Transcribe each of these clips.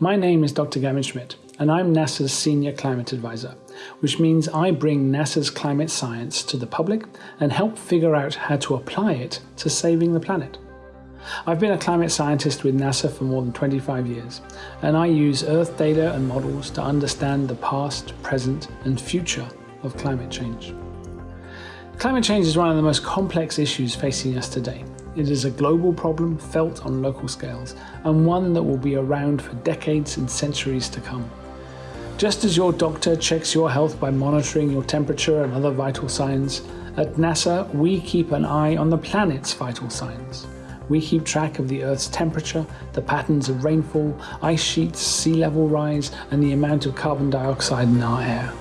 My name is Dr. Gavin Schmidt, and I'm NASA's Senior Climate Advisor, which means I bring NASA's climate science to the public and help figure out how to apply it to saving the planet. I've been a climate scientist with NASA for more than 25 years, and I use Earth data and models to understand the past, present, and future of climate change. Climate change is one of the most complex issues facing us today. It is a global problem felt on local scales, and one that will be around for decades and centuries to come. Just as your doctor checks your health by monitoring your temperature and other vital signs, at NASA we keep an eye on the planet's vital signs. We keep track of the Earth's temperature, the patterns of rainfall, ice sheets, sea level rise, and the amount of carbon dioxide in our air.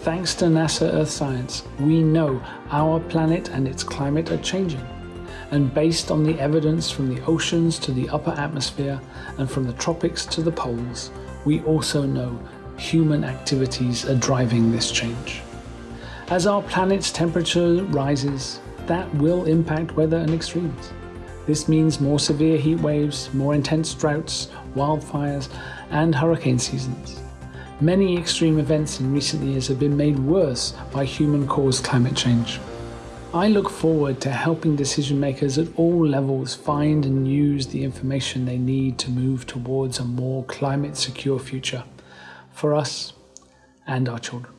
Thanks to NASA Earth Science, we know our planet and its climate are changing. And based on the evidence from the oceans to the upper atmosphere and from the tropics to the poles, we also know human activities are driving this change. As our planet's temperature rises, that will impact weather and extremes. This means more severe heat waves, more intense droughts, wildfires, and hurricane seasons. Many extreme events in recent years have been made worse by human-caused climate change. I look forward to helping decision makers at all levels find and use the information they need to move towards a more climate secure future for us and our children.